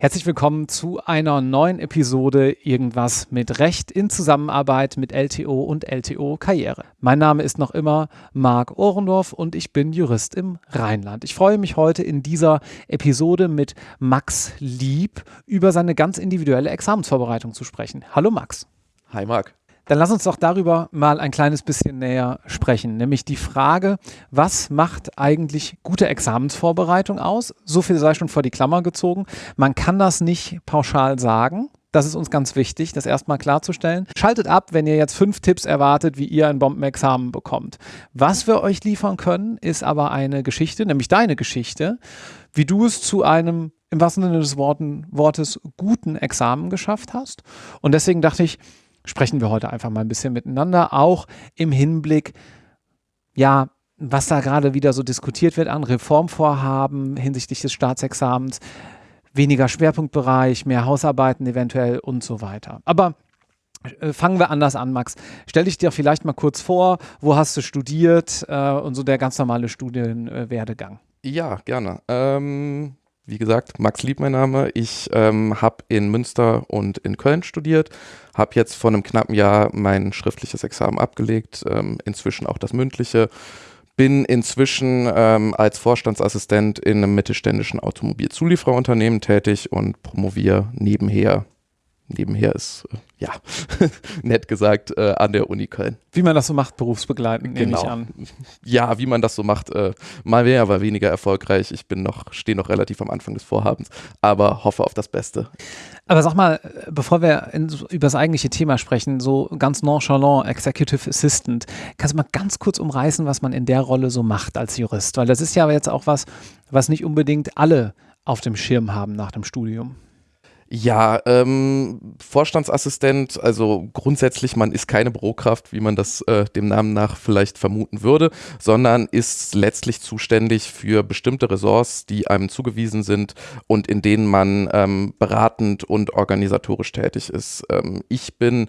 Herzlich willkommen zu einer neuen Episode Irgendwas mit Recht in Zusammenarbeit mit LTO und LTO Karriere. Mein Name ist noch immer Marc Ohrendorf und ich bin Jurist im Rheinland. Ich freue mich heute in dieser Episode mit Max Lieb über seine ganz individuelle Examensvorbereitung zu sprechen. Hallo Max. Hi Marc. Dann lass uns doch darüber mal ein kleines bisschen näher sprechen, nämlich die Frage, was macht eigentlich gute Examensvorbereitung aus? So viel sei schon vor die Klammer gezogen. Man kann das nicht pauschal sagen. Das ist uns ganz wichtig, das erstmal klarzustellen. Schaltet ab, wenn ihr jetzt fünf Tipps erwartet, wie ihr ein Bombenexamen bekommt. Was wir euch liefern können, ist aber eine Geschichte, nämlich deine Geschichte, wie du es zu einem im wahrsten Sinne des Wortes guten Examen geschafft hast. Und deswegen dachte ich, sprechen wir heute einfach mal ein bisschen miteinander, auch im Hinblick, ja, was da gerade wieder so diskutiert wird an Reformvorhaben hinsichtlich des Staatsexamens, weniger Schwerpunktbereich, mehr Hausarbeiten eventuell und so weiter. Aber äh, fangen wir anders an, Max. Stell dich dir vielleicht mal kurz vor, wo hast du studiert äh, und so der ganz normale Studienwerdegang. Ja, gerne. Ähm, wie gesagt, Max Lieb mein Name. Ich ähm, habe in Münster und in Köln studiert, habe jetzt vor einem knappen Jahr mein schriftliches Examen abgelegt, ähm, inzwischen auch das mündliche. Bin inzwischen ähm, als Vorstandsassistent in einem mittelständischen Automobilzuliefererunternehmen tätig und promoviere nebenher nebenher ist, äh, ja, nett gesagt, äh, an der Uni Köln. Wie man das so macht, berufsbegleitend, nehme genau. ich an. Ja, wie man das so macht, äh, mal mehr, aber weniger erfolgreich. Ich bin noch, stehe noch relativ am Anfang des Vorhabens, aber hoffe auf das Beste. Aber sag mal, bevor wir in, über das eigentliche Thema sprechen, so ganz nonchalant, Executive Assistant, kannst du mal ganz kurz umreißen, was man in der Rolle so macht als Jurist? Weil das ist ja jetzt auch was, was nicht unbedingt alle auf dem Schirm haben nach dem Studium. Ja, ähm, Vorstandsassistent, also grundsätzlich, man ist keine Bürokraft, wie man das äh, dem Namen nach vielleicht vermuten würde, sondern ist letztlich zuständig für bestimmte Ressorts, die einem zugewiesen sind und in denen man ähm, beratend und organisatorisch tätig ist. Ähm, ich bin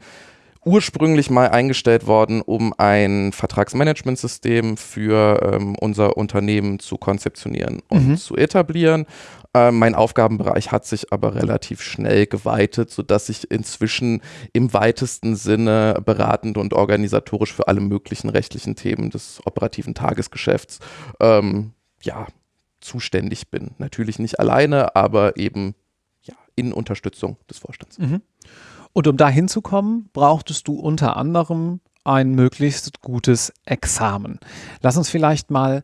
ursprünglich mal eingestellt worden, um ein Vertragsmanagementsystem für ähm, unser Unternehmen zu konzeptionieren und mhm. zu etablieren. Äh, mein Aufgabenbereich hat sich aber relativ schnell geweitet, sodass ich inzwischen im weitesten Sinne beratend und organisatorisch für alle möglichen rechtlichen Themen des operativen Tagesgeschäfts ähm, ja, zuständig bin. Natürlich nicht alleine, aber eben ja, in Unterstützung des Vorstands. Mhm. Und um da hinzukommen, brauchtest du unter anderem ein möglichst gutes Examen. Lass uns vielleicht mal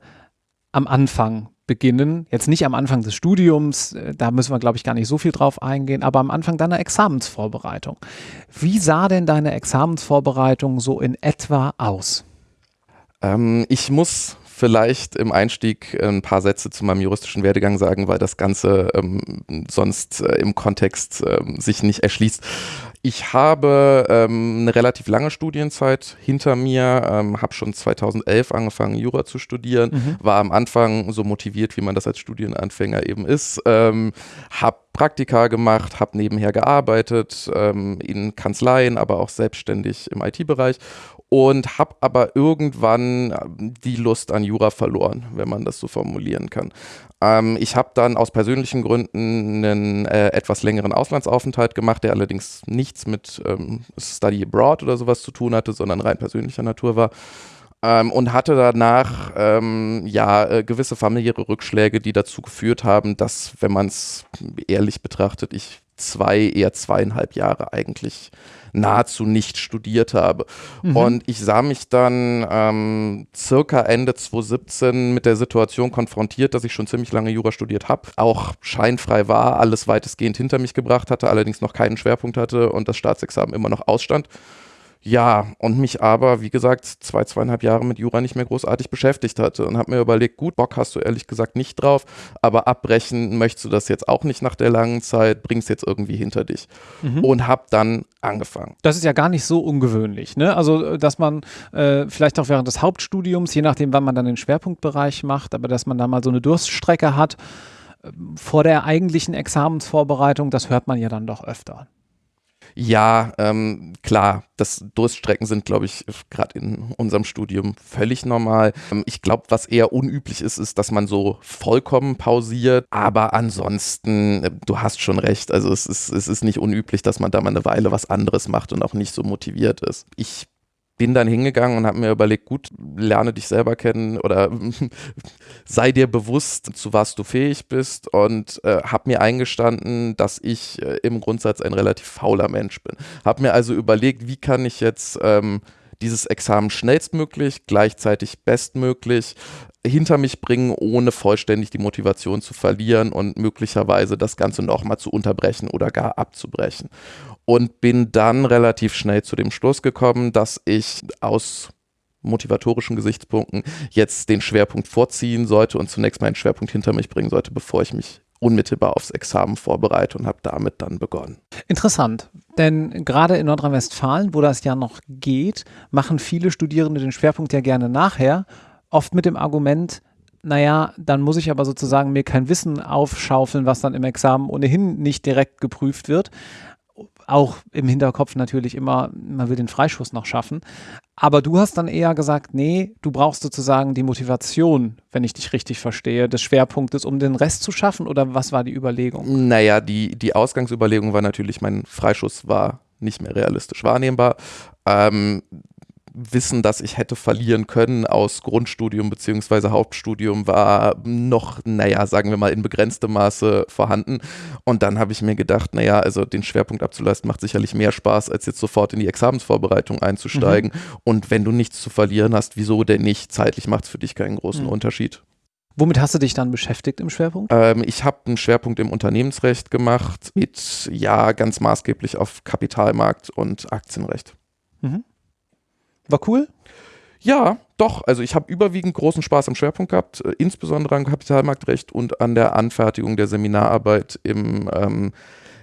am Anfang beginnen. Jetzt nicht am Anfang des Studiums, äh, da müssen wir, glaube ich, gar nicht so viel drauf eingehen, aber am Anfang deiner Examensvorbereitung. Wie sah denn deine Examensvorbereitung so in etwa aus? Ähm, ich muss vielleicht im Einstieg ein paar Sätze zu meinem juristischen Werdegang sagen, weil das Ganze ähm, sonst äh, im Kontext ähm, sich nicht erschließt. Ich habe ähm, eine relativ lange Studienzeit hinter mir, ähm, habe schon 2011 angefangen, Jura zu studieren, mhm. war am Anfang so motiviert, wie man das als Studienanfänger eben ist, ähm, habe Praktika gemacht, habe nebenher gearbeitet, ähm, in Kanzleien, aber auch selbstständig im IT-Bereich und habe aber irgendwann ähm, die Lust an Jura verloren, wenn man das so formulieren kann. Ähm, ich habe dann aus persönlichen Gründen einen äh, etwas längeren Auslandsaufenthalt gemacht, der allerdings nichts mit ähm, Study Abroad oder sowas zu tun hatte, sondern rein persönlicher Natur war. Ähm, und hatte danach ähm, ja äh, gewisse familiäre Rückschläge, die dazu geführt haben, dass, wenn man es ehrlich betrachtet, ich zwei, eher zweieinhalb Jahre eigentlich nahezu nicht studiert habe. Mhm. Und ich sah mich dann ähm, circa Ende 2017 mit der Situation konfrontiert, dass ich schon ziemlich lange Jura studiert habe, auch scheinfrei war, alles weitestgehend hinter mich gebracht hatte, allerdings noch keinen Schwerpunkt hatte und das Staatsexamen immer noch ausstand. Ja, und mich aber, wie gesagt, zwei, zweieinhalb Jahre mit Jura nicht mehr großartig beschäftigt hatte und habe mir überlegt, gut, Bock hast du ehrlich gesagt nicht drauf, aber abbrechen möchtest du das jetzt auch nicht nach der langen Zeit, bringst jetzt irgendwie hinter dich. Mhm. Und habe dann angefangen. Das ist ja gar nicht so ungewöhnlich, ne? Also, dass man äh, vielleicht auch während des Hauptstudiums, je nachdem, wann man dann den Schwerpunktbereich macht, aber dass man da mal so eine Durststrecke hat, äh, vor der eigentlichen Examensvorbereitung, das hört man ja dann doch öfter. Ja, ähm, klar, das Durststrecken sind, glaube ich, gerade in unserem Studium völlig normal. Ähm, ich glaube, was eher unüblich ist, ist, dass man so vollkommen pausiert. Aber ansonsten, äh, du hast schon recht. Also es ist, es ist nicht unüblich, dass man da mal eine Weile was anderes macht und auch nicht so motiviert ist. Ich bin dann hingegangen und habe mir überlegt, gut, lerne dich selber kennen oder sei dir bewusst, zu was du fähig bist und äh, habe mir eingestanden, dass ich äh, im Grundsatz ein relativ fauler Mensch bin. Habe mir also überlegt, wie kann ich jetzt ähm, dieses Examen schnellstmöglich, gleichzeitig bestmöglich hinter mich bringen, ohne vollständig die Motivation zu verlieren und möglicherweise das Ganze nochmal zu unterbrechen oder gar abzubrechen und bin dann relativ schnell zu dem Schluss gekommen, dass ich aus motivatorischen Gesichtspunkten jetzt den Schwerpunkt vorziehen sollte und zunächst meinen Schwerpunkt hinter mich bringen sollte, bevor ich mich unmittelbar aufs Examen vorbereite und habe damit dann begonnen. Interessant, denn gerade in Nordrhein-Westfalen, wo das ja noch geht, machen viele Studierende den Schwerpunkt ja gerne nachher, oft mit dem Argument, naja, dann muss ich aber sozusagen mir kein Wissen aufschaufeln, was dann im Examen ohnehin nicht direkt geprüft wird auch im Hinterkopf natürlich immer, man will den Freischuss noch schaffen. Aber du hast dann eher gesagt, nee, du brauchst sozusagen die Motivation, wenn ich dich richtig verstehe, des Schwerpunktes, um den Rest zu schaffen oder was war die Überlegung? Naja, die, die Ausgangsüberlegung war natürlich, mein Freischuss war nicht mehr realistisch wahrnehmbar. Ähm, Wissen, das ich hätte verlieren können aus Grundstudium bzw. Hauptstudium, war noch, naja, sagen wir mal, in begrenztem Maße vorhanden. Und dann habe ich mir gedacht, naja, also den Schwerpunkt abzuleisten macht sicherlich mehr Spaß, als jetzt sofort in die Examensvorbereitung einzusteigen. Mhm. Und wenn du nichts zu verlieren hast, wieso denn nicht? Zeitlich macht es für dich keinen großen mhm. Unterschied. Womit hast du dich dann beschäftigt im Schwerpunkt? Ähm, ich habe einen Schwerpunkt im Unternehmensrecht gemacht, mit ja ganz maßgeblich auf Kapitalmarkt und Aktienrecht. Mhm. War cool? Ja, doch. Also ich habe überwiegend großen Spaß am Schwerpunkt gehabt, äh, insbesondere am Kapitalmarktrecht und an der Anfertigung der Seminararbeit im ähm,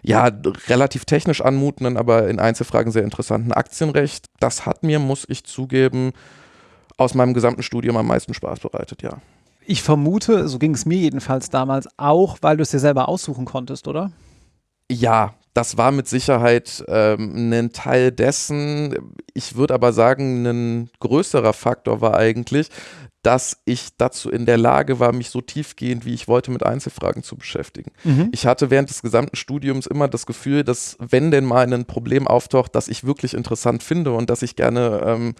ja, relativ technisch anmutenden, aber in Einzelfragen sehr interessanten Aktienrecht. Das hat mir, muss ich zugeben, aus meinem gesamten Studium am meisten Spaß bereitet, ja. Ich vermute, so ging es mir jedenfalls damals auch, weil du es dir selber aussuchen konntest, oder? Ja, das war mit Sicherheit ähm, ein Teil dessen. Ich würde aber sagen, ein größerer Faktor war eigentlich, dass ich dazu in der Lage war, mich so tiefgehend, wie ich wollte, mit Einzelfragen zu beschäftigen. Mhm. Ich hatte während des gesamten Studiums immer das Gefühl, dass wenn denn mal ein Problem auftaucht, das ich wirklich interessant finde und dass ich gerne ähm,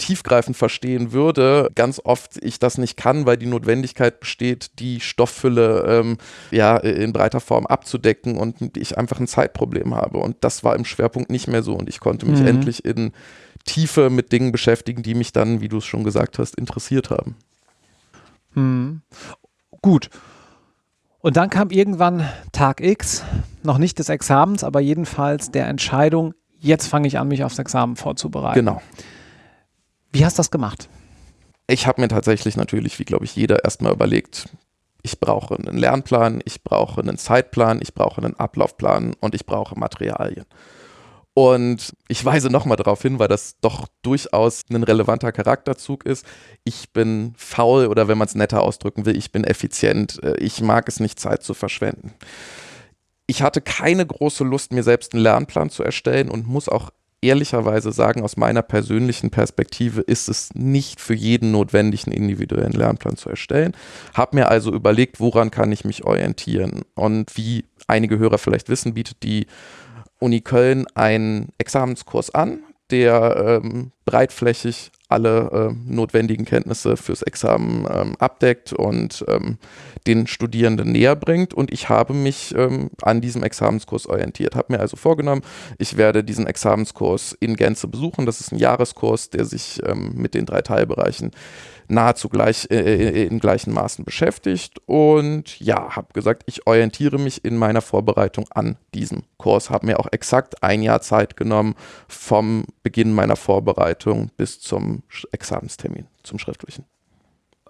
tiefgreifend verstehen würde, ganz oft ich das nicht kann, weil die Notwendigkeit besteht, die Stofffülle ähm, ja in breiter Form abzudecken und ich einfach ein Zeitproblem habe. Und das war im Schwerpunkt nicht mehr so und ich konnte mich mhm. endlich in Tiefe mit Dingen beschäftigen, die mich dann, wie du es schon gesagt hast, interessiert haben. Mhm. Gut. Und dann kam irgendwann Tag X, noch nicht des Examens, aber jedenfalls der Entscheidung, jetzt fange ich an, mich aufs Examen vorzubereiten. Genau. Wie hast du das gemacht? Ich habe mir tatsächlich natürlich, wie glaube ich jeder, erstmal überlegt, ich brauche einen Lernplan, ich brauche einen Zeitplan, ich brauche einen Ablaufplan und ich brauche Materialien. Und ich weise nochmal darauf hin, weil das doch durchaus ein relevanter Charakterzug ist. Ich bin faul oder wenn man es netter ausdrücken will, ich bin effizient. Äh, ich mag es nicht, Zeit zu verschwenden. Ich hatte keine große Lust, mir selbst einen Lernplan zu erstellen und muss auch ehrlicherweise sagen, aus meiner persönlichen Perspektive ist es nicht für jeden notwendig, einen individuellen Lernplan zu erstellen. Habe mir also überlegt, woran kann ich mich orientieren. Und wie einige Hörer vielleicht wissen, bietet die Uni Köln einen Examenskurs an, der ähm, breitflächig alle äh, notwendigen Kenntnisse fürs Examen ähm, abdeckt und ähm, den Studierenden näher bringt. Und ich habe mich ähm, an diesem Examenskurs orientiert, habe mir also vorgenommen, ich werde diesen Examenskurs in Gänze besuchen. Das ist ein Jahreskurs, der sich ähm, mit den drei Teilbereichen nahezu gleich äh, äh, in gleichen Maßen beschäftigt und ja, habe gesagt, ich orientiere mich in meiner Vorbereitung an diesem Kurs, habe mir auch exakt ein Jahr Zeit genommen vom Beginn meiner Vorbereitung bis zum Examenstermin, zum schriftlichen.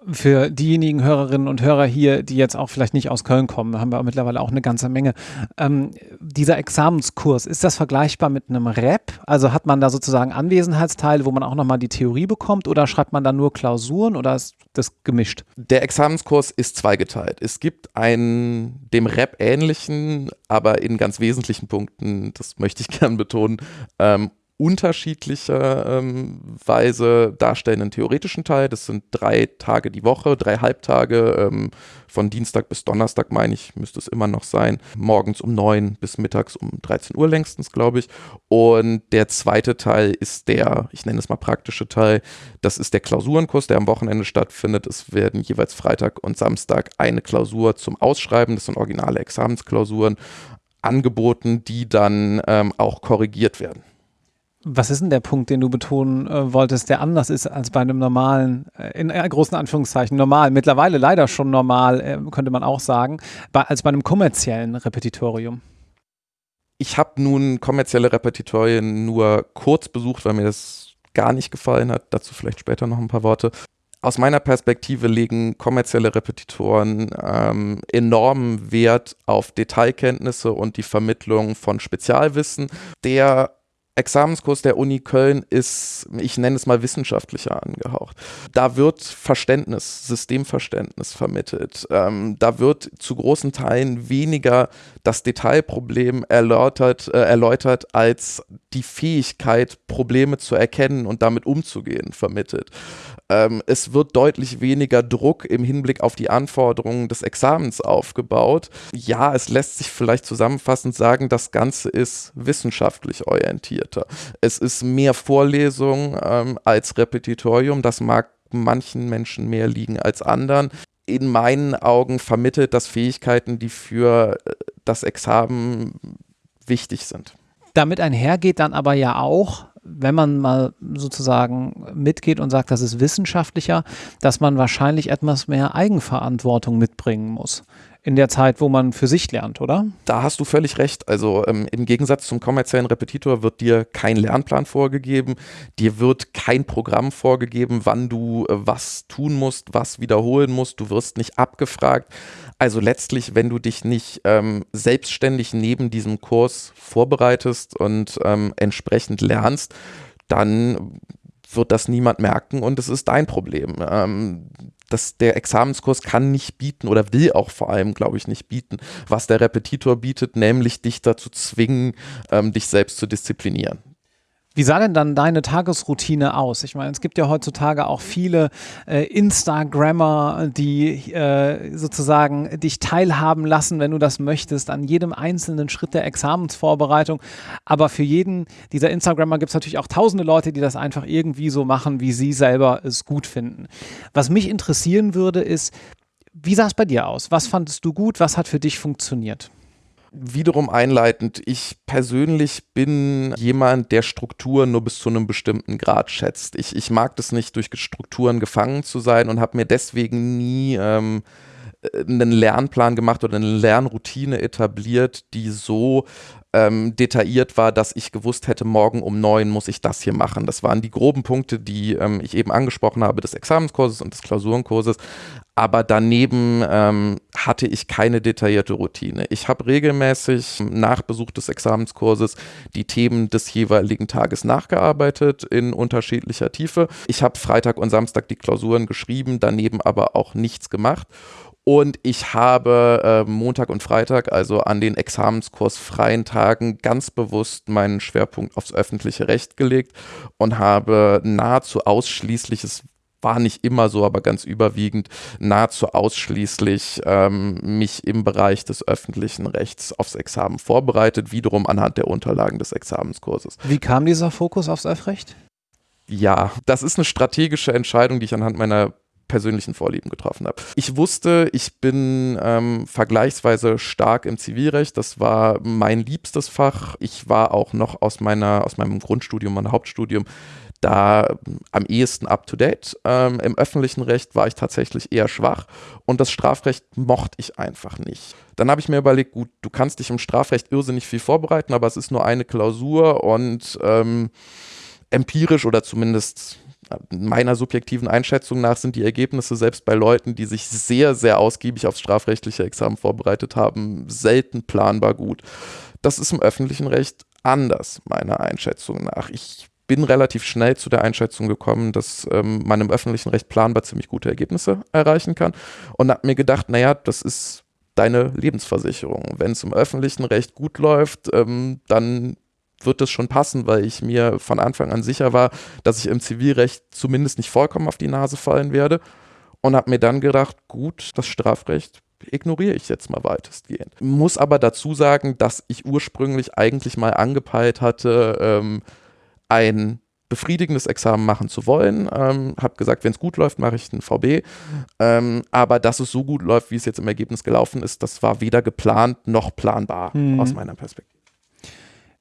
Für diejenigen Hörerinnen und Hörer hier, die jetzt auch vielleicht nicht aus Köln kommen, haben wir mittlerweile auch eine ganze Menge. Ähm, dieser Examenskurs, ist das vergleichbar mit einem Rap? Also hat man da sozusagen Anwesenheitsteile, wo man auch nochmal die Theorie bekommt oder schreibt man da nur Klausuren oder ist das gemischt? Der Examenskurs ist zweigeteilt. Es gibt einen dem Rap ähnlichen, aber in ganz wesentlichen Punkten, das möchte ich gern betonen, ähm, unterschiedlicher ähm, Weise darstellenden theoretischen Teil. Das sind drei Tage die Woche, drei Halbtage, ähm, von Dienstag bis Donnerstag, meine ich, müsste es immer noch sein. Morgens um neun bis mittags um 13 Uhr längstens, glaube ich. Und der zweite Teil ist der, ich nenne es mal praktische Teil, das ist der Klausurenkurs, der am Wochenende stattfindet. Es werden jeweils Freitag und Samstag eine Klausur zum Ausschreiben, das sind originale Examensklausuren, angeboten, die dann ähm, auch korrigiert werden. Was ist denn der Punkt, den du betonen äh, wolltest, der anders ist als bei einem normalen, äh, in äh, großen Anführungszeichen normal, mittlerweile leider schon normal, äh, könnte man auch sagen, bei, als bei einem kommerziellen Repetitorium? Ich habe nun kommerzielle Repetitorien nur kurz besucht, weil mir das gar nicht gefallen hat. Dazu vielleicht später noch ein paar Worte. Aus meiner Perspektive legen kommerzielle Repetitoren ähm, enormen Wert auf Detailkenntnisse und die Vermittlung von Spezialwissen. Der Examenskurs der Uni Köln ist, ich nenne es mal wissenschaftlicher angehaucht. Da wird Verständnis, Systemverständnis vermittelt. Ähm, da wird zu großen Teilen weniger das Detailproblem erläutert, äh, erläutert als die Fähigkeit, Probleme zu erkennen und damit umzugehen, vermittelt. Ähm, es wird deutlich weniger Druck im Hinblick auf die Anforderungen des Examens aufgebaut. Ja, es lässt sich vielleicht zusammenfassend sagen, das Ganze ist wissenschaftlich orientierter. Es ist mehr Vorlesung ähm, als Repetitorium. Das mag manchen Menschen mehr liegen als anderen. In meinen Augen vermittelt das Fähigkeiten, die für äh, das Examen wichtig sind. Damit einhergeht dann aber ja auch, wenn man mal sozusagen mitgeht und sagt, das ist wissenschaftlicher, dass man wahrscheinlich etwas mehr Eigenverantwortung mitbringen muss in der Zeit, wo man für sich lernt, oder? Da hast du völlig recht. Also ähm, im Gegensatz zum kommerziellen Repetitor wird dir kein Lernplan vorgegeben, dir wird kein Programm vorgegeben, wann du äh, was tun musst, was wiederholen musst. Du wirst nicht abgefragt. Also letztlich, wenn du dich nicht ähm, selbstständig neben diesem Kurs vorbereitest und ähm, entsprechend lernst, dann wird das niemand merken und es ist dein Problem. Ähm, das, der Examenskurs kann nicht bieten oder will auch vor allem, glaube ich, nicht bieten, was der Repetitor bietet, nämlich dich dazu zwingen, ähm, dich selbst zu disziplinieren. Wie sah denn dann deine Tagesroutine aus? Ich meine, es gibt ja heutzutage auch viele äh, Instagrammer, die äh, sozusagen dich teilhaben lassen, wenn du das möchtest, an jedem einzelnen Schritt der Examensvorbereitung. Aber für jeden dieser Instagrammer gibt es natürlich auch tausende Leute, die das einfach irgendwie so machen, wie sie selber es gut finden. Was mich interessieren würde, ist, wie sah es bei dir aus? Was fandest du gut? Was hat für dich funktioniert? Wiederum einleitend, ich persönlich bin jemand, der Strukturen nur bis zu einem bestimmten Grad schätzt. Ich, ich mag das nicht, durch Strukturen gefangen zu sein und habe mir deswegen nie ähm, einen Lernplan gemacht oder eine Lernroutine etabliert, die so ähm, detailliert war, dass ich gewusst hätte, morgen um neun muss ich das hier machen. Das waren die groben Punkte, die ähm, ich eben angesprochen habe, des Examenskurses und des Klausurenkurses. Aber daneben ähm, hatte ich keine detaillierte Routine. Ich habe regelmäßig nach Besuch des Examenskurses die Themen des jeweiligen Tages nachgearbeitet in unterschiedlicher Tiefe. Ich habe Freitag und Samstag die Klausuren geschrieben, daneben aber auch nichts gemacht. Und ich habe äh, Montag und Freitag, also an den examenskursfreien Tagen, ganz bewusst meinen Schwerpunkt aufs öffentliche Recht gelegt und habe nahezu ausschließliches war nicht immer so, aber ganz überwiegend nahezu ausschließlich ähm, mich im Bereich des öffentlichen Rechts aufs Examen vorbereitet, wiederum anhand der Unterlagen des Examenskurses. Wie kam dieser Fokus aufs Öffrecht? Ja, das ist eine strategische Entscheidung, die ich anhand meiner persönlichen Vorlieben getroffen habe. Ich wusste, ich bin ähm, vergleichsweise stark im Zivilrecht. Das war mein liebstes Fach. Ich war auch noch aus meiner, aus meinem Grundstudium, meinem Hauptstudium da am ehesten up to date. Ähm, Im öffentlichen Recht war ich tatsächlich eher schwach und das Strafrecht mochte ich einfach nicht. Dann habe ich mir überlegt, gut, du kannst dich im Strafrecht irrsinnig viel vorbereiten, aber es ist nur eine Klausur und ähm, empirisch oder zumindest meiner subjektiven Einschätzung nach sind die Ergebnisse selbst bei Leuten, die sich sehr, sehr ausgiebig aufs strafrechtliche Examen vorbereitet haben, selten planbar gut. Das ist im öffentlichen Recht anders, meiner Einschätzung nach. Ich bin relativ schnell zu der Einschätzung gekommen, dass ähm, man im öffentlichen Recht planbar ziemlich gute Ergebnisse erreichen kann und habe mir gedacht, naja, das ist deine Lebensversicherung. Wenn es im öffentlichen Recht gut läuft, ähm, dann wird es schon passen, weil ich mir von Anfang an sicher war, dass ich im Zivilrecht zumindest nicht vollkommen auf die Nase fallen werde und habe mir dann gedacht, gut, das Strafrecht ignoriere ich jetzt mal weitestgehend. Muss aber dazu sagen, dass ich ursprünglich eigentlich mal angepeilt hatte, ähm, ein befriedigendes Examen machen zu wollen. Ähm, habe gesagt, wenn es gut läuft, mache ich ein VB. Ähm, aber dass es so gut läuft, wie es jetzt im Ergebnis gelaufen ist, das war weder geplant noch planbar mhm. aus meiner Perspektive.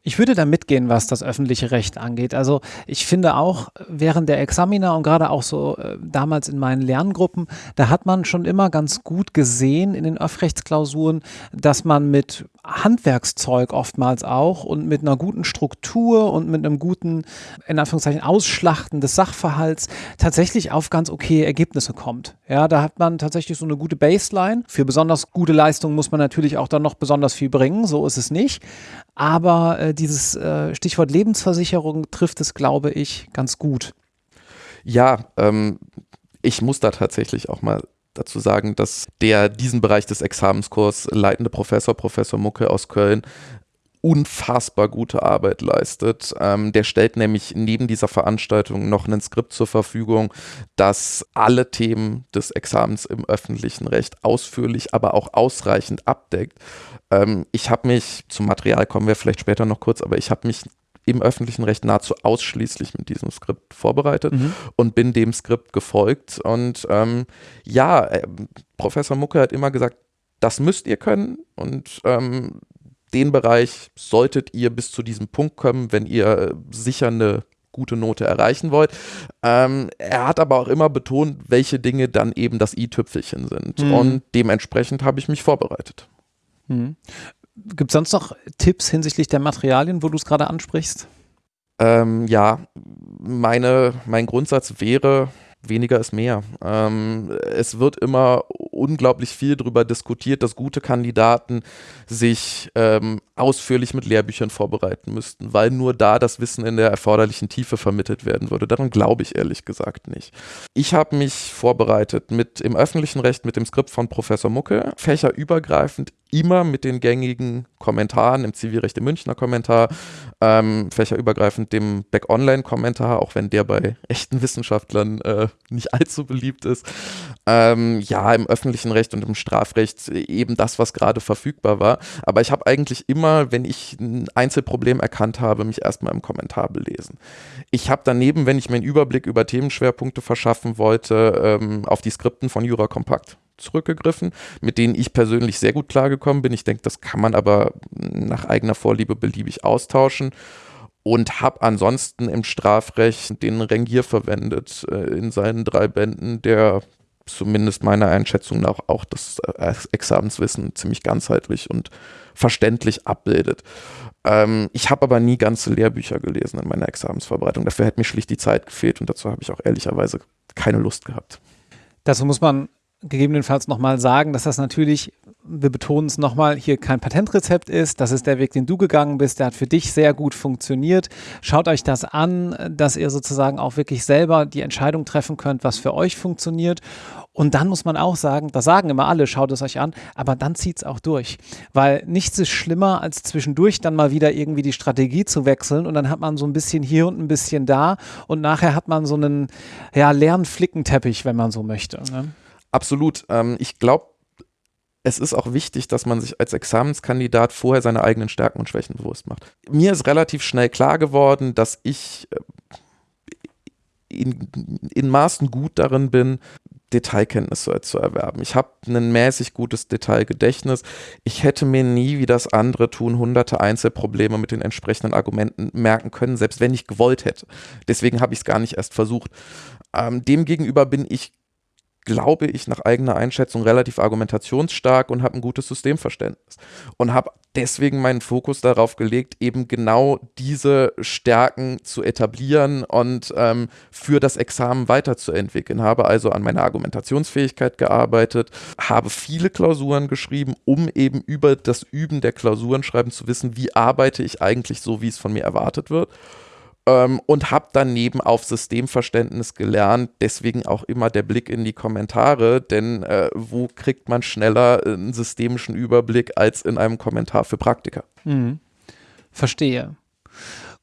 Ich würde da mitgehen, was das öffentliche Recht angeht. Also ich finde auch während der Examiner und gerade auch so äh, damals in meinen Lerngruppen, da hat man schon immer ganz gut gesehen in den Öffrechtsklausuren, dass man mit Handwerkszeug oftmals auch und mit einer guten Struktur und mit einem guten, in Anführungszeichen, Ausschlachten des Sachverhalts tatsächlich auf ganz okay Ergebnisse kommt. Ja, da hat man tatsächlich so eine gute Baseline. Für besonders gute Leistungen muss man natürlich auch dann noch besonders viel bringen, so ist es nicht. Aber äh, dieses äh, Stichwort Lebensversicherung trifft es, glaube ich, ganz gut. Ja, ähm, ich muss da tatsächlich auch mal dazu sagen, dass der diesen Bereich des Examenskurs leitende Professor, Professor Mucke aus Köln, unfassbar gute Arbeit leistet. Ähm, der stellt nämlich neben dieser Veranstaltung noch ein Skript zur Verfügung, das alle Themen des Examens im öffentlichen Recht ausführlich, aber auch ausreichend abdeckt. Ähm, ich habe mich, zum Material kommen wir vielleicht später noch kurz, aber ich habe mich im öffentlichen Recht nahezu ausschließlich mit diesem Skript vorbereitet mhm. und bin dem Skript gefolgt. Und ähm, ja, äh, Professor Mucke hat immer gesagt, das müsst ihr können und ähm, den Bereich solltet ihr bis zu diesem Punkt kommen, wenn ihr sicher eine gute Note erreichen wollt. Ähm, er hat aber auch immer betont, welche Dinge dann eben das i-Tüpfelchen sind. Mhm. Und dementsprechend habe ich mich vorbereitet. Mhm. Gibt es sonst noch Tipps hinsichtlich der Materialien, wo du es gerade ansprichst? Ähm, ja, meine, mein Grundsatz wäre, weniger ist mehr. Ähm, es wird immer unglaublich viel darüber diskutiert, dass gute Kandidaten sich ähm, ausführlich mit Lehrbüchern vorbereiten müssten, weil nur da das Wissen in der erforderlichen Tiefe vermittelt werden würde. Daran glaube ich ehrlich gesagt nicht. Ich habe mich vorbereitet mit im öffentlichen Recht mit dem Skript von Professor Mucke, fächerübergreifend immer mit den gängigen Kommentaren im Zivilrecht im Münchner Kommentar, ähm, fächerübergreifend dem Back-Online-Kommentar, auch wenn der bei echten Wissenschaftlern äh, nicht allzu beliebt ist. Ähm, ja, im öffentlichen Recht und im Strafrecht eben das, was gerade verfügbar war. Aber ich habe eigentlich immer, wenn ich ein Einzelproblem erkannt habe, mich erstmal im Kommentar belesen. Ich habe daneben, wenn ich mir einen Überblick über Themenschwerpunkte verschaffen wollte, ähm, auf die Skripten von Jura Kompakt zurückgegriffen, mit denen ich persönlich sehr gut klargekommen bin. Ich denke, das kann man aber nach eigener Vorliebe beliebig austauschen und habe ansonsten im Strafrecht den Rengier verwendet äh, in seinen drei Bänden, der zumindest meiner Einschätzung nach auch das äh, Examenswissen ziemlich ganzheitlich und verständlich abbildet. Ähm, ich habe aber nie ganze Lehrbücher gelesen in meiner Examensvorbereitung. Dafür hätte mir schlicht die Zeit gefehlt und dazu habe ich auch ehrlicherweise keine Lust gehabt. Dazu muss man gegebenenfalls nochmal sagen, dass das natürlich, wir betonen es nochmal, hier kein Patentrezept ist. Das ist der Weg, den du gegangen bist. Der hat für dich sehr gut funktioniert. Schaut euch das an, dass ihr sozusagen auch wirklich selber die Entscheidung treffen könnt, was für euch funktioniert. Und dann muss man auch sagen, das sagen immer alle, schaut es euch an, aber dann zieht es auch durch. Weil nichts ist schlimmer, als zwischendurch dann mal wieder irgendwie die Strategie zu wechseln und dann hat man so ein bisschen hier und ein bisschen da und nachher hat man so einen ja, leeren Flickenteppich, wenn man so möchte. Ne? Absolut. Ähm, ich glaube, es ist auch wichtig, dass man sich als Examenskandidat vorher seine eigenen Stärken und Schwächen bewusst macht. Mir ist relativ schnell klar geworden, dass ich äh, in, in Maßen gut darin bin, Detailkenntnisse zu erwerben. Ich habe ein mäßig gutes Detailgedächtnis. Ich hätte mir nie, wie das andere tun, hunderte Einzelprobleme mit den entsprechenden Argumenten merken können, selbst wenn ich gewollt hätte. Deswegen habe ich es gar nicht erst versucht. Ähm, Demgegenüber bin ich glaube ich, nach eigener Einschätzung relativ argumentationsstark und habe ein gutes Systemverständnis. Und habe deswegen meinen Fokus darauf gelegt, eben genau diese Stärken zu etablieren und ähm, für das Examen weiterzuentwickeln. Habe also an meiner Argumentationsfähigkeit gearbeitet, habe viele Klausuren geschrieben, um eben über das Üben der Klausuren schreiben zu wissen, wie arbeite ich eigentlich so, wie es von mir erwartet wird ähm, und habe daneben auf Systemverständnis gelernt. Deswegen auch immer der Blick in die Kommentare, denn äh, wo kriegt man schneller einen systemischen Überblick als in einem Kommentar für Praktiker? Mhm. Verstehe.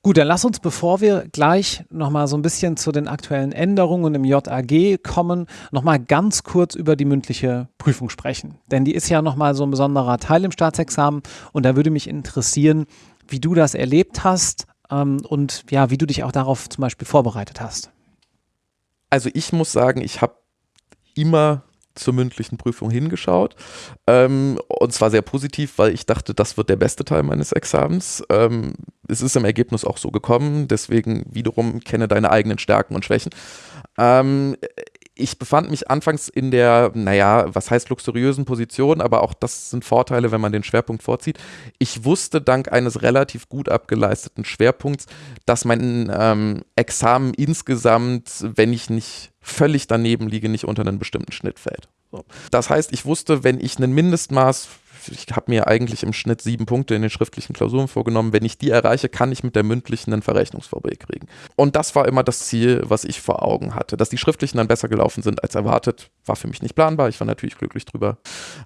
Gut, dann lass uns, bevor wir gleich nochmal so ein bisschen zu den aktuellen Änderungen im JAG kommen, nochmal ganz kurz über die mündliche Prüfung sprechen. Denn die ist ja nochmal so ein besonderer Teil im Staatsexamen und da würde mich interessieren, wie du das erlebt hast, ähm, und ja, wie du dich auch darauf zum Beispiel vorbereitet hast. Also ich muss sagen, ich habe immer zur mündlichen Prüfung hingeschaut. Ähm, und zwar sehr positiv, weil ich dachte, das wird der beste Teil meines Examens. Ähm, es ist im Ergebnis auch so gekommen, deswegen wiederum kenne deine eigenen Stärken und Schwächen. Ähm, ich befand mich anfangs in der, naja, was heißt luxuriösen Position, aber auch das sind Vorteile, wenn man den Schwerpunkt vorzieht. Ich wusste dank eines relativ gut abgeleisteten Schwerpunkts, dass mein ähm, Examen insgesamt, wenn ich nicht völlig daneben liege, nicht unter einen bestimmten Schnitt fällt. So. Das heißt, ich wusste, wenn ich ein Mindestmaß ich habe mir eigentlich im Schnitt sieben Punkte in den schriftlichen Klausuren vorgenommen. Wenn ich die erreiche, kann ich mit der mündlichen ein Verrechnungsverbot kriegen. Und das war immer das Ziel, was ich vor Augen hatte. Dass die schriftlichen dann besser gelaufen sind als erwartet, war für mich nicht planbar. Ich war natürlich glücklich drüber.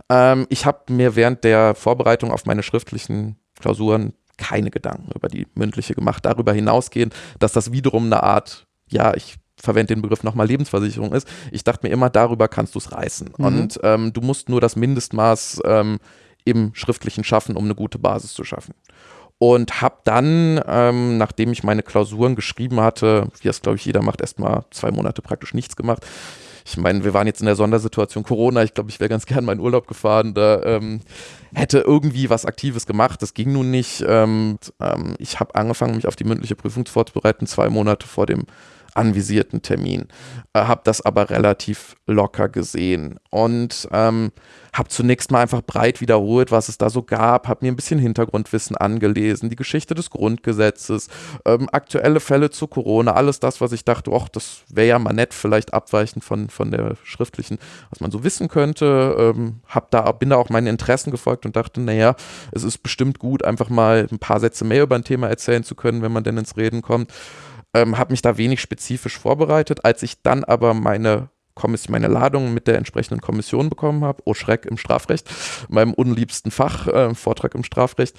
Ähm, ich habe mir während der Vorbereitung auf meine schriftlichen Klausuren keine Gedanken über die mündliche gemacht. Darüber hinausgehend, dass das wiederum eine Art, ja, ich verwende den Begriff nochmal Lebensversicherung ist. Ich dachte mir immer, darüber kannst du es reißen. Mhm. Und ähm, du musst nur das Mindestmaß ähm, im schriftlichen Schaffen, um eine gute Basis zu schaffen. Und habe dann, ähm, nachdem ich meine Klausuren geschrieben hatte, wie das glaube ich jeder macht, erstmal zwei Monate praktisch nichts gemacht. Ich meine, wir waren jetzt in der Sondersituation Corona. Ich glaube, ich wäre ganz gern meinen Urlaub gefahren. Da ähm, hätte irgendwie was Aktives gemacht. Das ging nun nicht. Ähm, ähm ich habe angefangen, mich auf die mündliche Prüfung vorzubereiten, zwei Monate vor dem anvisierten Termin. Äh, habe das aber relativ locker gesehen und ähm, habe zunächst mal einfach breit wiederholt, was es da so gab, habe mir ein bisschen Hintergrundwissen angelesen, die Geschichte des Grundgesetzes, ähm, aktuelle Fälle zu Corona, alles das, was ich dachte, ach, das wäre ja mal nett, vielleicht abweichend von, von der schriftlichen, was man so wissen könnte. Ähm, hab da, bin da auch meinen Interessen gefolgt und dachte, naja, es ist bestimmt gut, einfach mal ein paar Sätze mehr über ein Thema erzählen zu können, wenn man denn ins Reden kommt ähm, habe mich da wenig spezifisch vorbereitet. Als ich dann aber meine Kommission, meine Ladung mit der entsprechenden Kommission bekommen habe, oh Schreck im Strafrecht, meinem unliebsten Fach, äh, Vortrag im Strafrecht,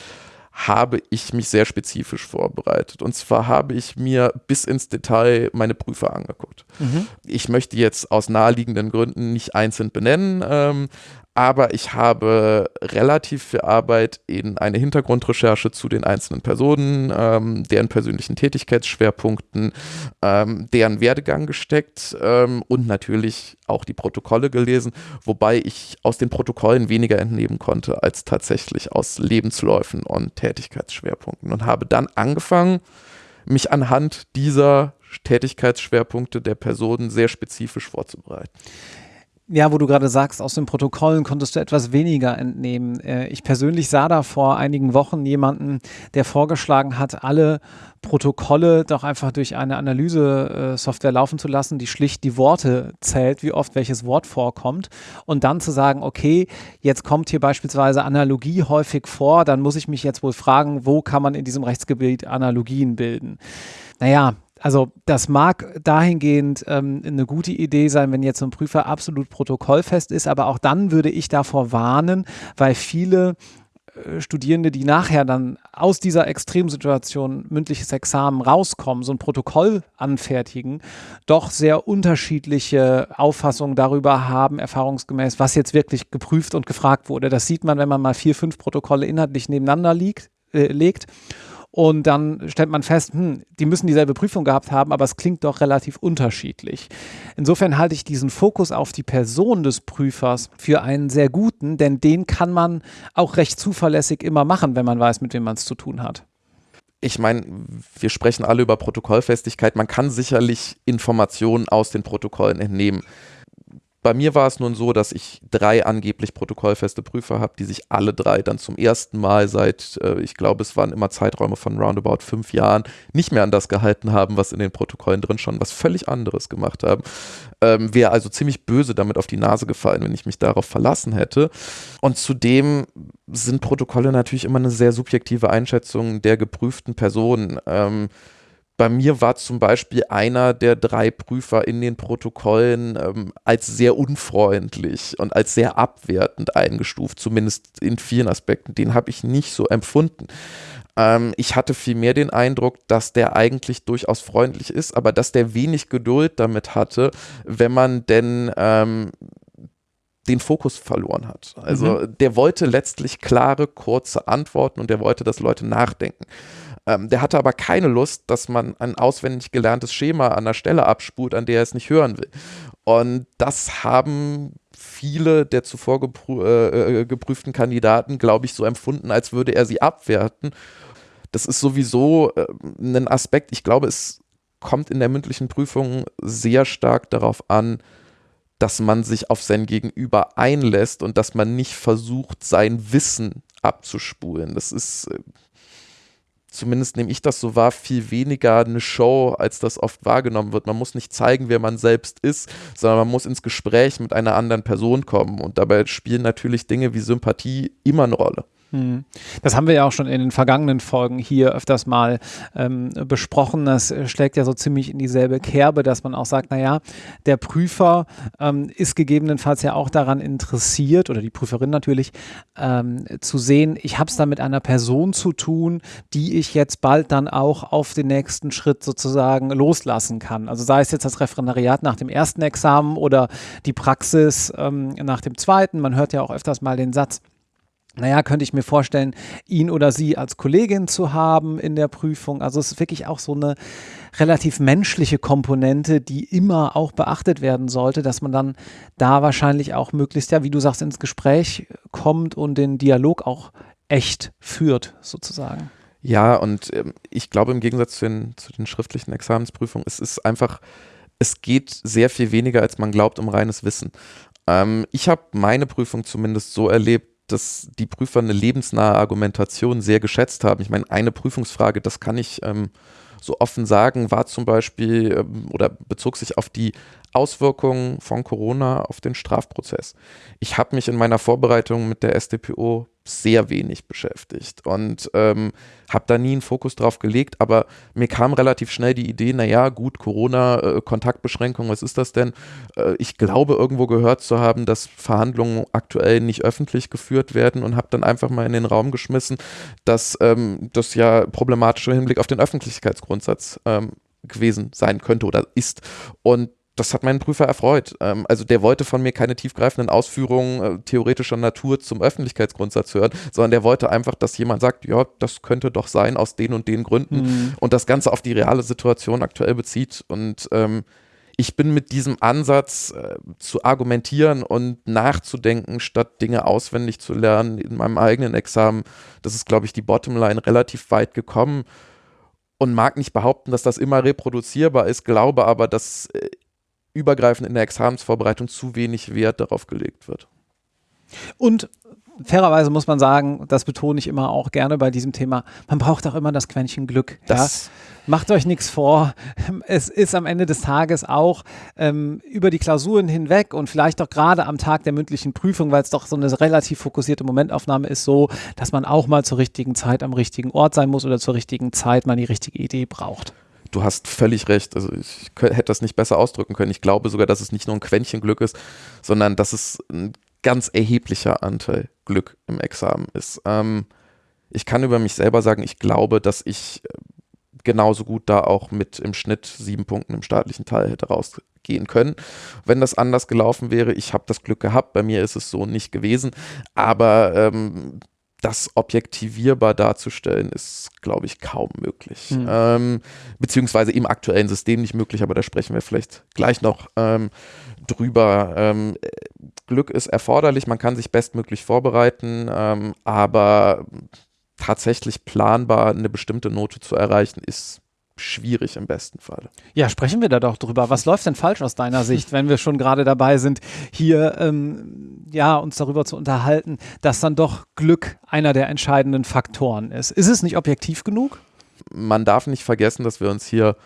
habe ich mich sehr spezifisch vorbereitet. Und zwar habe ich mir bis ins Detail meine Prüfer angeguckt. Mhm. Ich möchte jetzt aus naheliegenden Gründen nicht einzeln benennen, ähm, aber ich habe relativ viel Arbeit in eine Hintergrundrecherche zu den einzelnen Personen, ähm, deren persönlichen Tätigkeitsschwerpunkten, ähm, deren Werdegang gesteckt ähm, und natürlich auch die Protokolle gelesen, wobei ich aus den Protokollen weniger entnehmen konnte als tatsächlich aus Lebensläufen und Tätigkeitsschwerpunkten und habe dann angefangen, mich anhand dieser Tätigkeitsschwerpunkte der Personen sehr spezifisch vorzubereiten. Ja, wo du gerade sagst, aus den Protokollen konntest du etwas weniger entnehmen. Äh, ich persönlich sah da vor einigen Wochen jemanden, der vorgeschlagen hat, alle Protokolle doch einfach durch eine Analyse-Software laufen zu lassen, die schlicht die Worte zählt, wie oft welches Wort vorkommt und dann zu sagen, okay, jetzt kommt hier beispielsweise Analogie häufig vor, dann muss ich mich jetzt wohl fragen, wo kann man in diesem Rechtsgebiet Analogien bilden? Naja, also das mag dahingehend ähm, eine gute Idee sein, wenn jetzt so ein Prüfer absolut protokollfest ist, aber auch dann würde ich davor warnen, weil viele äh, Studierende, die nachher dann aus dieser Extremsituation mündliches Examen rauskommen, so ein Protokoll anfertigen, doch sehr unterschiedliche Auffassungen darüber haben, erfahrungsgemäß, was jetzt wirklich geprüft und gefragt wurde. Das sieht man, wenn man mal vier, fünf Protokolle inhaltlich nebeneinander liegt, äh, legt und dann stellt man fest, hm, die müssen dieselbe Prüfung gehabt haben, aber es klingt doch relativ unterschiedlich. Insofern halte ich diesen Fokus auf die Person des Prüfers für einen sehr guten, denn den kann man auch recht zuverlässig immer machen, wenn man weiß, mit wem man es zu tun hat ich meine, wir sprechen alle über Protokollfestigkeit. Man kann sicherlich Informationen aus den Protokollen entnehmen bei mir war es nun so, dass ich drei angeblich protokollfeste Prüfer habe, die sich alle drei dann zum ersten Mal seit, äh, ich glaube, es waren immer Zeiträume von roundabout fünf Jahren, nicht mehr an das gehalten haben, was in den Protokollen drin schon, was völlig anderes gemacht haben. Ähm, Wäre also ziemlich böse damit auf die Nase gefallen, wenn ich mich darauf verlassen hätte. Und zudem sind Protokolle natürlich immer eine sehr subjektive Einschätzung der geprüften Person. Ähm, bei mir war zum Beispiel einer der drei Prüfer in den Protokollen ähm, als sehr unfreundlich und als sehr abwertend eingestuft, zumindest in vielen Aspekten. Den habe ich nicht so empfunden. Ähm, ich hatte vielmehr den Eindruck, dass der eigentlich durchaus freundlich ist, aber dass der wenig Geduld damit hatte, wenn man denn ähm, den Fokus verloren hat. Also mhm. der wollte letztlich klare, kurze Antworten und der wollte, dass Leute nachdenken. Ähm, der hatte aber keine Lust, dass man ein auswendig gelerntes Schema an der Stelle abspult, an der er es nicht hören will. Und das haben viele der zuvor geprü äh, äh, geprüften Kandidaten, glaube ich, so empfunden, als würde er sie abwerten. Das ist sowieso äh, ein Aspekt, ich glaube, es kommt in der mündlichen Prüfung sehr stark darauf an, dass man sich auf sein Gegenüber einlässt und dass man nicht versucht, sein Wissen abzuspulen. Das ist äh, zumindest nehme ich das so wahr, viel weniger eine Show, als das oft wahrgenommen wird. Man muss nicht zeigen, wer man selbst ist, sondern man muss ins Gespräch mit einer anderen Person kommen. Und dabei spielen natürlich Dinge wie Sympathie immer eine Rolle. Hm. Das haben wir ja auch schon in den vergangenen Folgen hier öfters mal ähm, besprochen. Das schlägt ja so ziemlich in dieselbe Kerbe, dass man auch sagt, naja, der Prüfer ähm, ist gegebenenfalls ja auch daran interessiert, oder die Prüferin natürlich, ähm, zu sehen, ich habe es da mit einer Person zu tun, die ich jetzt bald dann auch auf den nächsten Schritt sozusagen loslassen kann. Also sei es jetzt das Referendariat nach dem ersten Examen oder die Praxis ähm, nach dem zweiten. Man hört ja auch öfters mal den Satz, naja, könnte ich mir vorstellen, ihn oder sie als Kollegin zu haben in der Prüfung. Also es ist wirklich auch so eine relativ menschliche Komponente, die immer auch beachtet werden sollte, dass man dann da wahrscheinlich auch möglichst, ja, wie du sagst, ins Gespräch kommt und den Dialog auch echt führt, sozusagen. Ja, und ähm, ich glaube im Gegensatz zu den, zu den schriftlichen Examensprüfungen, es ist einfach, es geht sehr viel weniger, als man glaubt, um reines Wissen. Ähm, ich habe meine Prüfung zumindest so erlebt, dass die Prüfer eine lebensnahe Argumentation sehr geschätzt haben. Ich meine, eine Prüfungsfrage, das kann ich ähm, so offen sagen, war zum Beispiel ähm, oder bezog sich auf die Auswirkungen von Corona auf den Strafprozess. Ich habe mich in meiner Vorbereitung mit der SDPO sehr wenig beschäftigt und ähm, habe da nie einen Fokus drauf gelegt, aber mir kam relativ schnell die Idee, naja, gut, Corona, äh, Kontaktbeschränkung, was ist das denn? Äh, ich glaube, irgendwo gehört zu haben, dass Verhandlungen aktuell nicht öffentlich geführt werden und habe dann einfach mal in den Raum geschmissen, dass ähm, das ja problematisch im Hinblick auf den Öffentlichkeitsgrundsatz ähm, gewesen sein könnte oder ist. Und das hat meinen Prüfer erfreut. Ähm, also der wollte von mir keine tiefgreifenden Ausführungen äh, theoretischer Natur zum Öffentlichkeitsgrundsatz hören, sondern der wollte einfach, dass jemand sagt, ja, das könnte doch sein aus den und den Gründen mhm. und das Ganze auf die reale Situation aktuell bezieht. Und ähm, ich bin mit diesem Ansatz äh, zu argumentieren und nachzudenken, statt Dinge auswendig zu lernen in meinem eigenen Examen, das ist, glaube ich, die Bottomline relativ weit gekommen und mag nicht behaupten, dass das immer reproduzierbar ist, glaube aber, dass äh, übergreifend in der Examensvorbereitung zu wenig Wert darauf gelegt wird. Und fairerweise muss man sagen, das betone ich immer auch gerne bei diesem Thema, man braucht auch immer das Quäntchen Glück. Das ja? Macht euch nichts vor. Es ist am Ende des Tages auch ähm, über die Klausuren hinweg und vielleicht auch gerade am Tag der mündlichen Prüfung, weil es doch so eine relativ fokussierte Momentaufnahme ist, so, dass man auch mal zur richtigen Zeit am richtigen Ort sein muss oder zur richtigen Zeit mal die richtige Idee braucht du hast völlig recht. Also ich hätte das nicht besser ausdrücken können. Ich glaube sogar, dass es nicht nur ein Quäntchen Glück ist, sondern dass es ein ganz erheblicher Anteil Glück im Examen ist. Ähm, ich kann über mich selber sagen, ich glaube, dass ich äh, genauso gut da auch mit im Schnitt sieben Punkten im staatlichen Teil hätte rausgehen können. Wenn das anders gelaufen wäre, ich habe das Glück gehabt, bei mir ist es so nicht gewesen, aber ähm, das objektivierbar darzustellen, ist, glaube ich, kaum möglich. Mhm. Ähm, beziehungsweise im aktuellen System nicht möglich, aber da sprechen wir vielleicht gleich noch ähm, drüber. Ähm, Glück ist erforderlich, man kann sich bestmöglich vorbereiten, ähm, aber tatsächlich planbar eine bestimmte Note zu erreichen, ist schwierig im besten Fall. Ja, sprechen wir da doch drüber. Was läuft denn falsch aus deiner Sicht, wenn wir schon gerade dabei sind, hier ähm, ja, uns darüber zu unterhalten, dass dann doch Glück einer der entscheidenden Faktoren ist? Ist es nicht objektiv genug? Man darf nicht vergessen, dass wir uns hier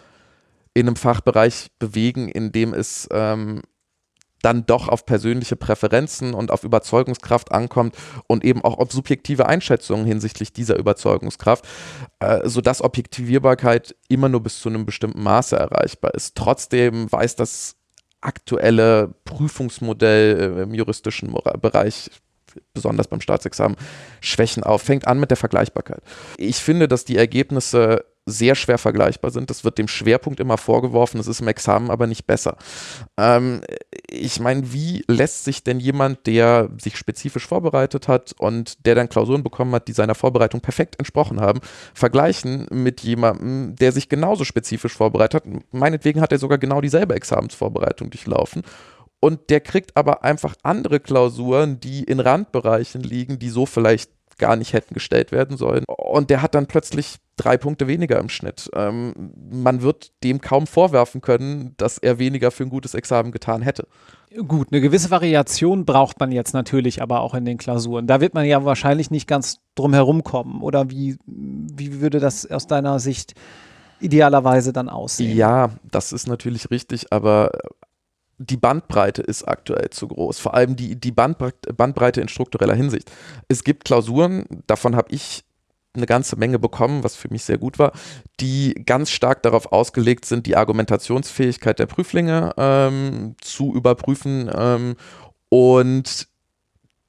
in einem Fachbereich bewegen, in dem es ähm, dann doch auf persönliche Präferenzen und auf Überzeugungskraft ankommt und eben auch auf subjektive Einschätzungen hinsichtlich dieser Überzeugungskraft, äh, sodass Objektivierbarkeit immer nur bis zu einem bestimmten Maße erreichbar ist. Trotzdem weiß das aktuelle Prüfungsmodell äh, im juristischen Bereich besonders beim Staatsexamen, Schwächen auf. Fängt an mit der Vergleichbarkeit. Ich finde, dass die Ergebnisse sehr schwer vergleichbar sind. Das wird dem Schwerpunkt immer vorgeworfen, es ist im Examen aber nicht besser. Ähm, ich meine, wie lässt sich denn jemand, der sich spezifisch vorbereitet hat und der dann Klausuren bekommen hat, die seiner Vorbereitung perfekt entsprochen haben, vergleichen mit jemandem, der sich genauso spezifisch vorbereitet hat? Meinetwegen hat er sogar genau dieselbe Examensvorbereitung durchlaufen und der kriegt aber einfach andere Klausuren, die in Randbereichen liegen, die so vielleicht gar nicht hätten gestellt werden sollen. Und der hat dann plötzlich drei Punkte weniger im Schnitt. Ähm, man wird dem kaum vorwerfen können, dass er weniger für ein gutes Examen getan hätte. Gut, eine gewisse Variation braucht man jetzt natürlich aber auch in den Klausuren. Da wird man ja wahrscheinlich nicht ganz drum herum kommen. Oder wie, wie würde das aus deiner Sicht idealerweise dann aussehen? Ja, das ist natürlich richtig, aber die Bandbreite ist aktuell zu groß. Vor allem die, die Bandbreite in struktureller Hinsicht. Es gibt Klausuren, davon habe ich eine ganze Menge bekommen, was für mich sehr gut war, die ganz stark darauf ausgelegt sind, die Argumentationsfähigkeit der Prüflinge ähm, zu überprüfen ähm, und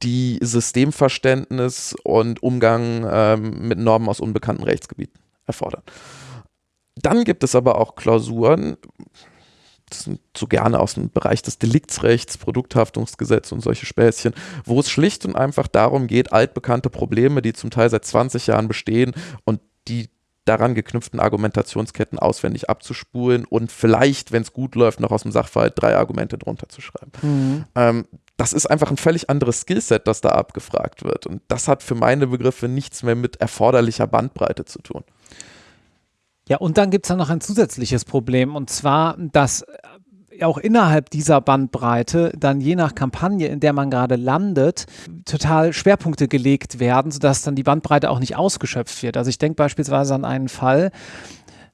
die Systemverständnis und Umgang ähm, mit Normen aus unbekannten Rechtsgebieten erfordern. Dann gibt es aber auch Klausuren, das sind so gerne aus dem Bereich des Deliktsrechts, Produkthaftungsgesetz und solche Späßchen, wo es schlicht und einfach darum geht, altbekannte Probleme, die zum Teil seit 20 Jahren bestehen und die daran geknüpften Argumentationsketten auswendig abzuspulen und vielleicht, wenn es gut läuft, noch aus dem Sachverhalt drei Argumente drunter zu schreiben. Mhm. Ähm, das ist einfach ein völlig anderes Skillset, das da abgefragt wird. Und das hat für meine Begriffe nichts mehr mit erforderlicher Bandbreite zu tun. Ja, und dann gibt es dann noch ein zusätzliches Problem, und zwar, dass äh, auch innerhalb dieser Bandbreite dann je nach Kampagne, in der man gerade landet, total Schwerpunkte gelegt werden, sodass dann die Bandbreite auch nicht ausgeschöpft wird. Also ich denke beispielsweise an einen Fall,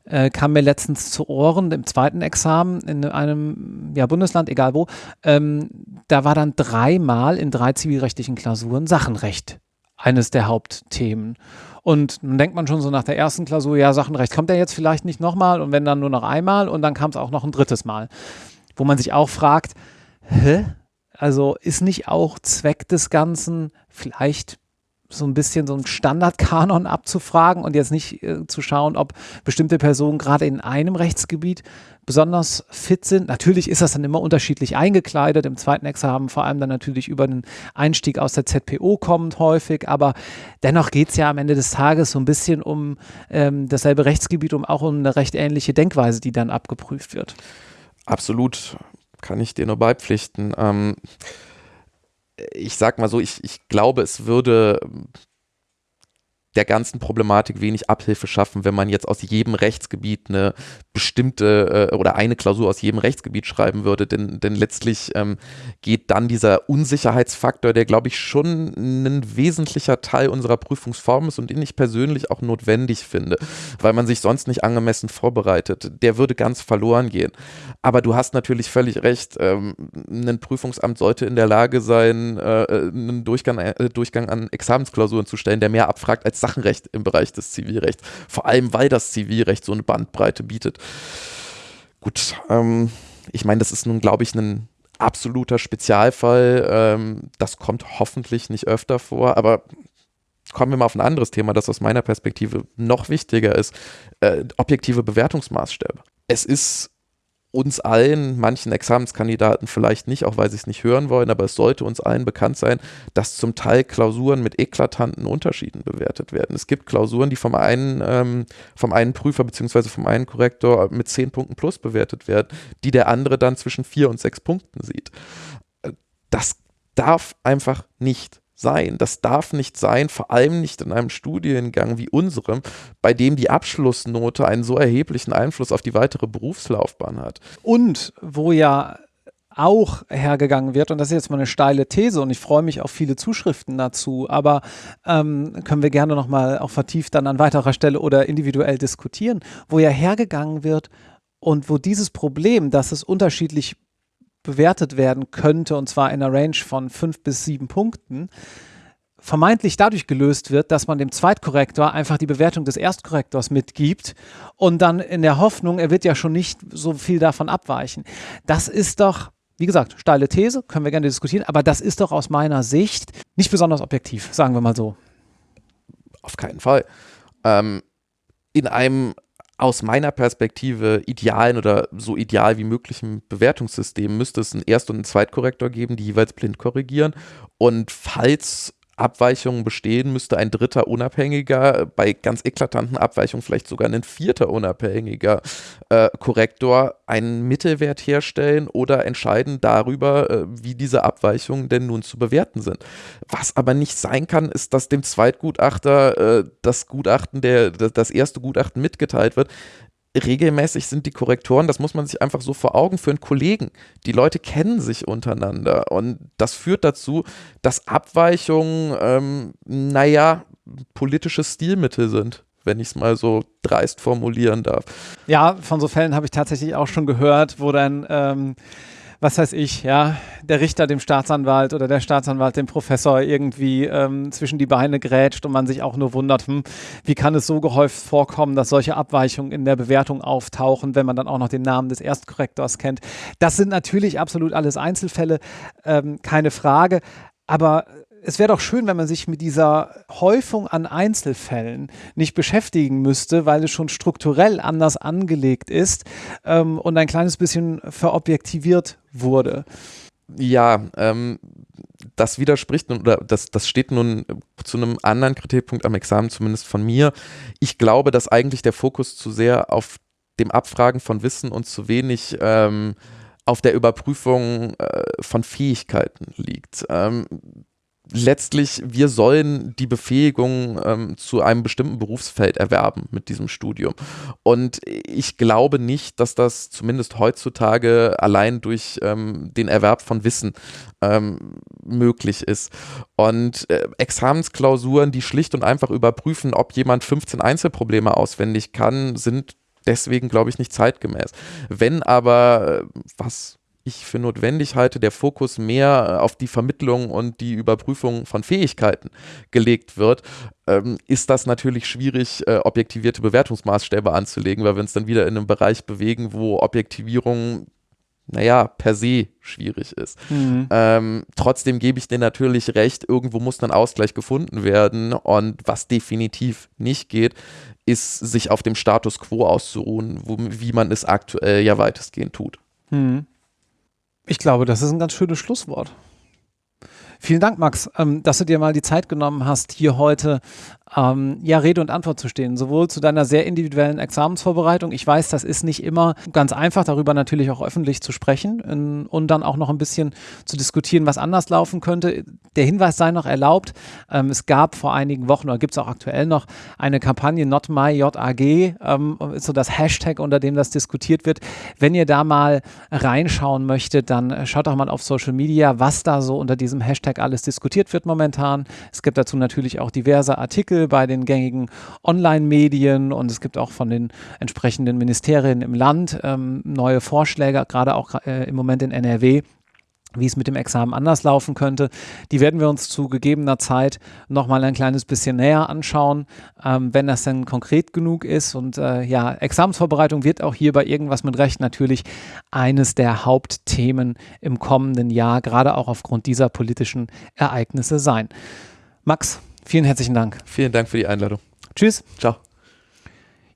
äh, kam mir letztens zu Ohren im zweiten Examen in einem ja, Bundesland, egal wo, ähm, da war dann dreimal in drei zivilrechtlichen Klausuren Sachenrecht eines der Hauptthemen. Und dann denkt man schon so nach der ersten Klausur, ja, Sachenrecht kommt er jetzt vielleicht nicht nochmal und wenn dann nur noch einmal und dann kam es auch noch ein drittes Mal. Wo man sich auch fragt, hä? Also ist nicht auch Zweck des Ganzen vielleicht so ein bisschen so einen Standardkanon abzufragen und jetzt nicht äh, zu schauen, ob bestimmte Personen gerade in einem Rechtsgebiet besonders fit sind. Natürlich ist das dann immer unterschiedlich eingekleidet. Im zweiten Examen vor allem dann natürlich über den Einstieg aus der ZPO kommend häufig, aber dennoch geht es ja am Ende des Tages so ein bisschen um ähm, dasselbe Rechtsgebiet, um auch um eine recht ähnliche Denkweise, die dann abgeprüft wird. Absolut, kann ich dir nur beipflichten. Ähm ich sag mal so, ich, ich glaube, es würde der ganzen Problematik wenig Abhilfe schaffen, wenn man jetzt aus jedem Rechtsgebiet eine bestimmte äh, oder eine Klausur aus jedem Rechtsgebiet schreiben würde. Denn, denn letztlich ähm, geht dann dieser Unsicherheitsfaktor, der, glaube ich, schon ein wesentlicher Teil unserer Prüfungsform ist und den ich persönlich auch notwendig finde, weil man sich sonst nicht angemessen vorbereitet, der würde ganz verloren gehen. Aber du hast natürlich völlig recht, ähm, ein Prüfungsamt sollte in der Lage sein, äh, einen Durchgang, äh, Durchgang an Examensklausuren zu stellen, der mehr abfragt als Sachenrecht im Bereich des Zivilrechts. Vor allem, weil das Zivilrecht so eine Bandbreite bietet. Gut, ähm, ich meine, das ist nun, glaube ich, ein absoluter Spezialfall. Ähm, das kommt hoffentlich nicht öfter vor, aber kommen wir mal auf ein anderes Thema, das aus meiner Perspektive noch wichtiger ist. Äh, objektive Bewertungsmaßstäbe. Es ist uns allen, manchen Examenskandidaten vielleicht nicht, auch weil sie es nicht hören wollen, aber es sollte uns allen bekannt sein, dass zum Teil Klausuren mit eklatanten Unterschieden bewertet werden. Es gibt Klausuren, die vom einen, ähm, vom einen Prüfer bzw. vom einen Korrektor mit 10 Punkten plus bewertet werden, die der andere dann zwischen 4 und 6 Punkten sieht. Das darf einfach nicht sein. Das darf nicht sein, vor allem nicht in einem Studiengang wie unserem, bei dem die Abschlussnote einen so erheblichen Einfluss auf die weitere Berufslaufbahn hat. Und wo ja auch hergegangen wird, und das ist jetzt mal eine steile These und ich freue mich auf viele Zuschriften dazu, aber ähm, können wir gerne nochmal auch vertieft dann an weiterer Stelle oder individuell diskutieren, wo ja hergegangen wird und wo dieses Problem, dass es unterschiedlich bewertet werden könnte, und zwar in einer Range von fünf bis sieben Punkten, vermeintlich dadurch gelöst wird, dass man dem Zweitkorrektor einfach die Bewertung des Erstkorrektors mitgibt und dann in der Hoffnung, er wird ja schon nicht so viel davon abweichen. Das ist doch, wie gesagt, steile These, können wir gerne diskutieren, aber das ist doch aus meiner Sicht nicht besonders objektiv, sagen wir mal so. Auf keinen Fall. Ähm, in einem aus meiner Perspektive idealen oder so ideal wie möglichen Bewertungssystem müsste es einen Erst- und einen Zweitkorrektor geben, die jeweils blind korrigieren. Und falls Abweichungen bestehen, müsste ein dritter unabhängiger, bei ganz eklatanten Abweichungen vielleicht sogar ein vierter unabhängiger äh, Korrektor einen Mittelwert herstellen oder entscheiden darüber, äh, wie diese Abweichungen denn nun zu bewerten sind. Was aber nicht sein kann, ist, dass dem Zweitgutachter äh, das Gutachten, der, das erste Gutachten mitgeteilt wird, regelmäßig sind die Korrektoren, das muss man sich einfach so vor Augen führen, Kollegen. Die Leute kennen sich untereinander und das führt dazu, dass Abweichungen, ähm, naja, politische Stilmittel sind wenn ich es mal so dreist formulieren darf. Ja, von so Fällen habe ich tatsächlich auch schon gehört, wo dann ähm, was weiß ich, ja, der Richter dem Staatsanwalt oder der Staatsanwalt dem Professor irgendwie ähm, zwischen die Beine grätscht und man sich auch nur wundert, hm, wie kann es so gehäuft vorkommen, dass solche Abweichungen in der Bewertung auftauchen, wenn man dann auch noch den Namen des Erstkorrektors kennt. Das sind natürlich absolut alles Einzelfälle, ähm, keine Frage. Aber es wäre doch schön, wenn man sich mit dieser Häufung an Einzelfällen nicht beschäftigen müsste, weil es schon strukturell anders angelegt ist ähm, und ein kleines bisschen verobjektiviert wurde. Ja, ähm, das widerspricht oder das, das steht nun zu einem anderen Kritikpunkt am Examen, zumindest von mir. Ich glaube, dass eigentlich der Fokus zu sehr auf dem Abfragen von Wissen und zu wenig ähm, auf der Überprüfung äh, von Fähigkeiten liegt. Ähm, letztlich, wir sollen die Befähigung ähm, zu einem bestimmten Berufsfeld erwerben mit diesem Studium. Und ich glaube nicht, dass das zumindest heutzutage allein durch ähm, den Erwerb von Wissen ähm, möglich ist. Und äh, Examensklausuren, die schlicht und einfach überprüfen, ob jemand 15 Einzelprobleme auswendig kann, sind deswegen, glaube ich, nicht zeitgemäß. Wenn aber, äh, was ich für notwendig halte, der Fokus mehr äh, auf die Vermittlung und die Überprüfung von Fähigkeiten gelegt wird, ähm, ist das natürlich schwierig, äh, objektivierte Bewertungsmaßstäbe anzulegen, weil wir uns dann wieder in einem Bereich bewegen, wo Objektivierung naja, per se schwierig ist. Mhm. Ähm, trotzdem gebe ich dir natürlich recht, irgendwo muss ein Ausgleich gefunden werden und was definitiv nicht geht, ist, sich auf dem Status quo auszuruhen, wo, wie man es aktuell ja weitestgehend tut. Mhm. Ich glaube, das ist ein ganz schönes Schlusswort. Vielen Dank, Max, ähm, dass du dir mal die Zeit genommen hast, hier heute ähm, ja, Rede und Antwort zu stehen, sowohl zu deiner sehr individuellen Examensvorbereitung. Ich weiß, das ist nicht immer ganz einfach, darüber natürlich auch öffentlich zu sprechen in, und dann auch noch ein bisschen zu diskutieren, was anders laufen könnte. Der Hinweis sei noch erlaubt, ähm, es gab vor einigen Wochen oder gibt es auch aktuell noch eine Kampagne Not My JAG, ähm, so das Hashtag, unter dem das diskutiert wird. Wenn ihr da mal reinschauen möchtet, dann schaut doch mal auf Social Media, was da so unter diesem Hashtag alles diskutiert wird momentan. Es gibt dazu natürlich auch diverse Bei den gängigen Online-Medien und es gibt auch von den entsprechenden Ministerien im Land ähm, neue Vorschläge, gerade auch äh, im Moment in NRW wie es mit dem Examen anders laufen könnte. Die werden wir uns zu gegebener Zeit nochmal ein kleines bisschen näher anschauen, ähm, wenn das denn konkret genug ist. Und äh, ja, Examensvorbereitung wird auch hier bei irgendwas mit Recht natürlich eines der Hauptthemen im kommenden Jahr, gerade auch aufgrund dieser politischen Ereignisse sein. Max, Vielen herzlichen Dank. Vielen Dank für die Einladung. Tschüss. Ciao.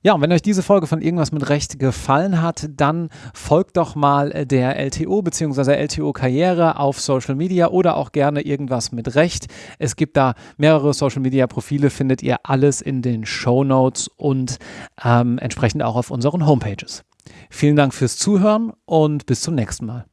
Ja, und wenn euch diese Folge von Irgendwas mit Recht gefallen hat, dann folgt doch mal der LTO bzw. LTO Karriere auf Social Media oder auch gerne Irgendwas mit Recht. Es gibt da mehrere Social Media Profile, findet ihr alles in den Show Notes und ähm, entsprechend auch auf unseren Homepages. Vielen Dank fürs Zuhören und bis zum nächsten Mal.